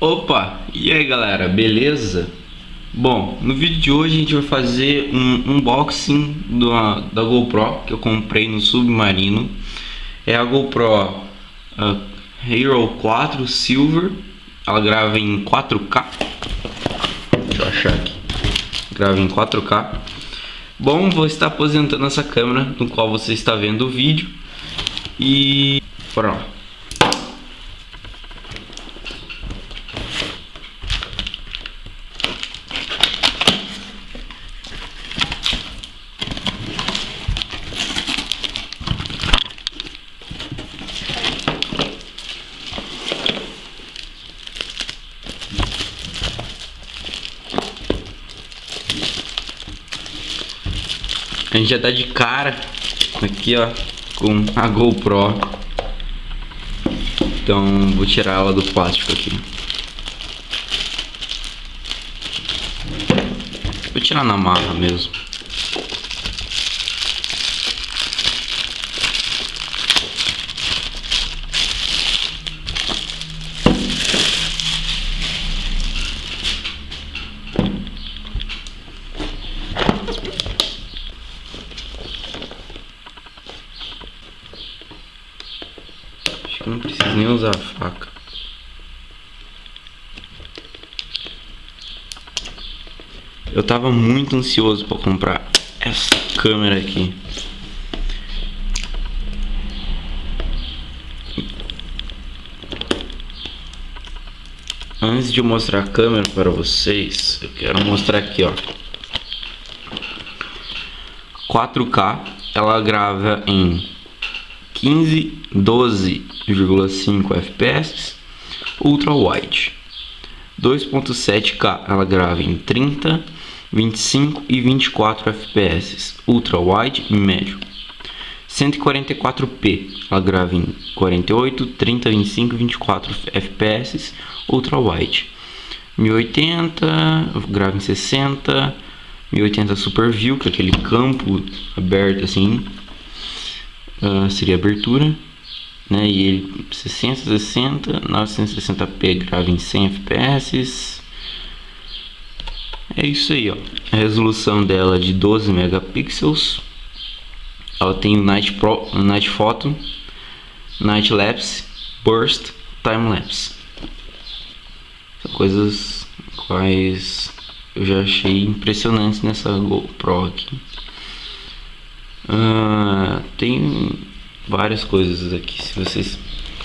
Opa, e aí galera, beleza? Bom, no vídeo de hoje a gente vai fazer um unboxing da, da GoPro que eu comprei no Submarino. É a GoPro uh, Hero 4 Silver. Ela grava em 4K Deixa eu achar aqui. Grava em 4K Bom, vou estar aposentando essa câmera no qual você está vendo o vídeo E... lá. A gente já tá de cara. Aqui, ó, com a GoPro. Então, vou tirar ela do plástico aqui. Vou tirar na marra mesmo. Não preciso nem usar a faca. Eu tava muito ansioso para comprar essa câmera aqui. Antes de mostrar a câmera para vocês, eu quero mostrar aqui, ó. 4K, ela grava em 15, 12,5 fps, ultra wide. 2.7K ela grava em 30, 25 e 24 fps, ultra wide e médio. 144p ela grava em 48, 30, 25 e 24 fps, ultra wide. 1080 grava em 60, 1080 super view, que é aquele campo aberto assim, uh, seria abertura, né? E ele 660, 960p grava em 100 fps. É isso aí, ó. A resolução dela é de 12 megapixels. Ela tem Night Pro, Night Photo, Night Lapse, Burst, Time Lapse. São coisas quais eu já achei impressionantes nessa GoPro aqui. Uh, tem várias coisas aqui. Se vocês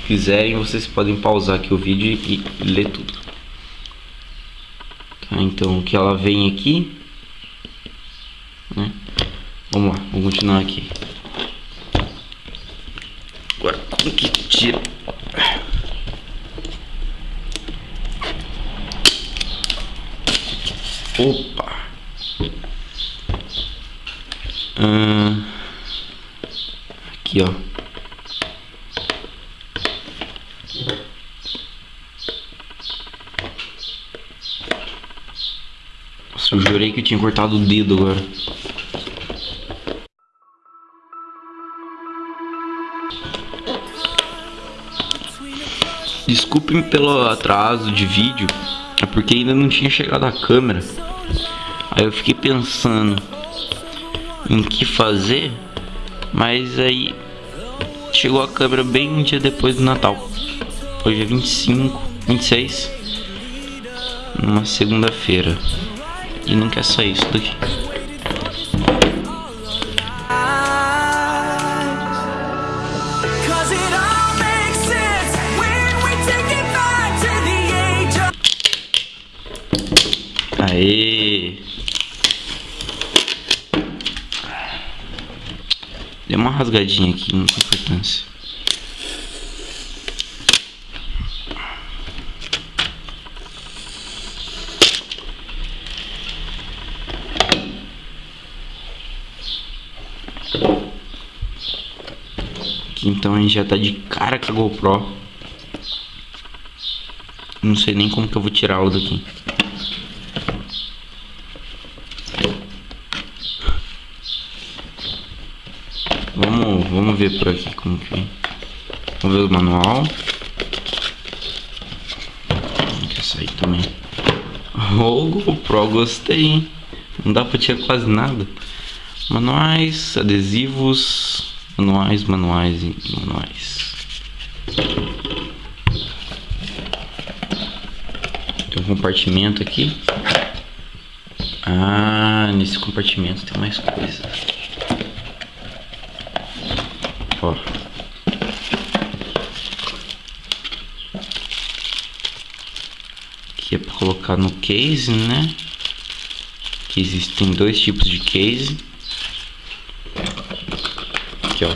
quiserem, vocês podem pausar aqui o vídeo e, ler tudo. Tá, então, o que ela vem aqui... Né? Vamos lá, vamos continuar aqui. Agora, o que tira... Opa! Aqui, ó. Nossa, eu jurei que eu tinha cortado o dedo agora. Desculpem pelo atraso de vídeo, é porque ainda não tinha chegado a câmera. Aí eu fiquei pensando em que fazer, mas aí chegou a câmera bem um dia depois do Natal. Hoje é 25, 26, numa segunda-feira. E não quer sair isso daqui. Aê! Deu uma rasgadinha aqui, não tem importância. Aqui então a gente já tá de cara com a GoPro. Não sei nem como que eu vou tirá-la daqui. Vamos, ver por aqui como que Vamos ver o manual. Quer sair também. O GoPro, gostei, hein? Não dá pra tirar quase nada. Manuais, adesivos, manuais, manuais e manuais. Tem um compartimento aqui. Ah, nesse compartimento tem mais coisa. Ó. Aqui é para colocar no case, né? Que existem dois tipos de case. Aqui, ó.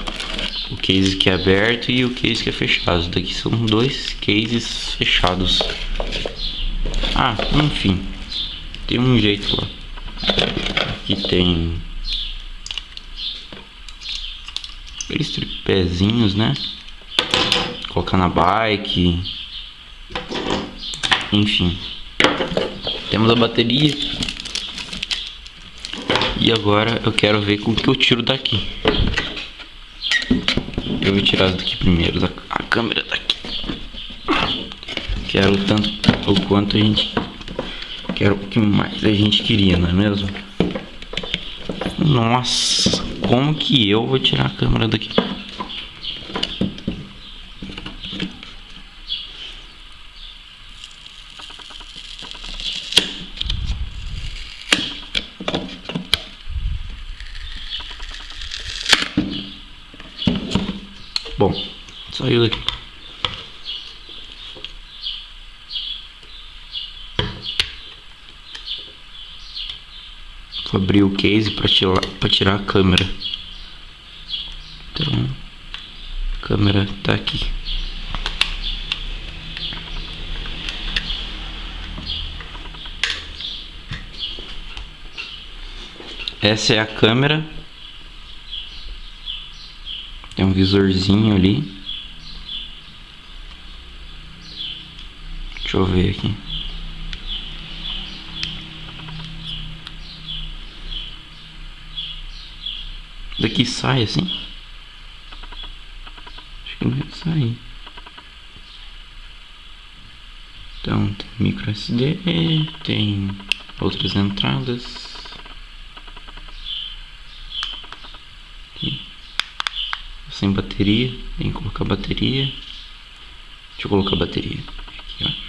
O case que é aberto e o case que é fechado. Daqui são dois cases fechados. Ah, enfim. Tem um jeito lá. Aqui tem aqueles tripézinhos, né? Colocar na bike. Enfim. Temos a bateria. E agora eu quero ver com que eu tiro daqui. Eu vou tirar daqui primeiro, a câmera daqui. Quero tanto o quanto a gente quero o que mais a gente queria, não é mesmo? Nossa, como que eu vou tirar a câmera daqui? Bom, saiu daqui. Abrir o case para tirar, pra tirar a câmera. Então, a câmera tá aqui. Essa é a câmera. Tem um visorzinho ali. Deixa eu ver aqui. Daqui sai assim? Acho que não vai sair. Então tem micro SD, tem outras entradas. Sem bateria, tem que colocar bateria. Deixa eu colocar bateria. Aqui, ó.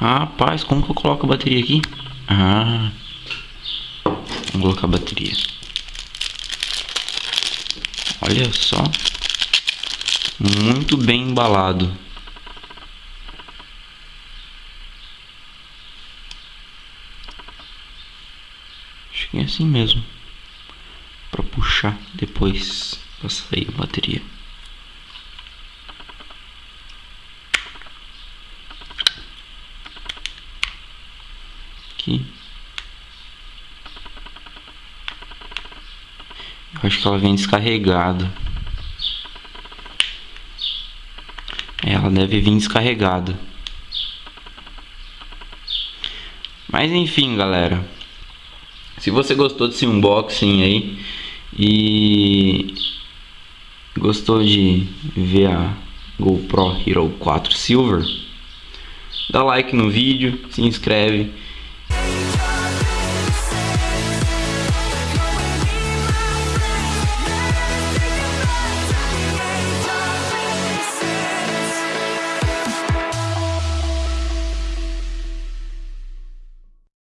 Rapaz, como que eu coloco a bateria aqui? Ah, vamos colocar a bateria. Olha só, muito bem embalado. Acho que é assim mesmo, para puxar depois para sair a bateria. Aqui. Eu acho que ela vem descarregada. Ela deve vir descarregada. Mas enfim, galera. Se você gostou desse unboxing aí e gostou de ver a GoPro Hero 4 Silver, dá like no vídeo, se inscreve